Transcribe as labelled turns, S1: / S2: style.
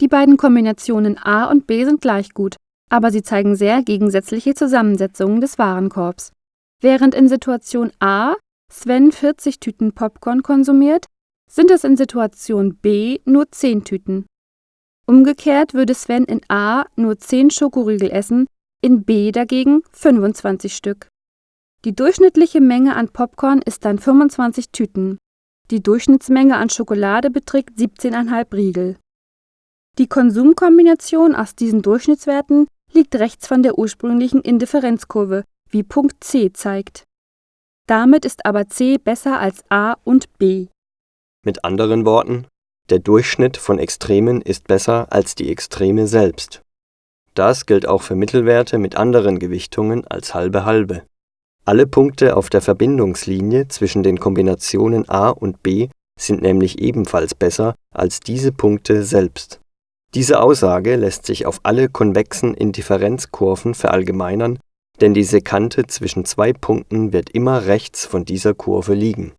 S1: Die beiden Kombinationen A und B sind gleich gut, aber sie zeigen sehr gegensätzliche Zusammensetzungen des Warenkorbs. Während in Situation A Sven 40 Tüten Popcorn konsumiert, sind es in Situation B nur 10 Tüten. Umgekehrt würde Sven in A nur 10 Schokoriegel essen, in B dagegen 25 Stück. Die durchschnittliche Menge an Popcorn ist dann 25 Tüten. Die Durchschnittsmenge an Schokolade beträgt 17,5 Riegel. Die Konsumkombination aus diesen Durchschnittswerten liegt rechts von der ursprünglichen Indifferenzkurve, wie Punkt C zeigt. Damit ist aber C besser als A und B.
S2: Mit anderen Worten, der Durchschnitt von Extremen ist besser als die Extreme selbst. Das gilt auch für Mittelwerte mit anderen Gewichtungen als halbe-halbe. Alle Punkte auf der Verbindungslinie zwischen den Kombinationen A und B sind nämlich ebenfalls besser als diese Punkte selbst. Diese Aussage lässt sich auf alle konvexen Indifferenzkurven verallgemeinern, denn die Sekante zwischen zwei Punkten wird immer rechts von dieser Kurve liegen